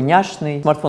няшный смартфон.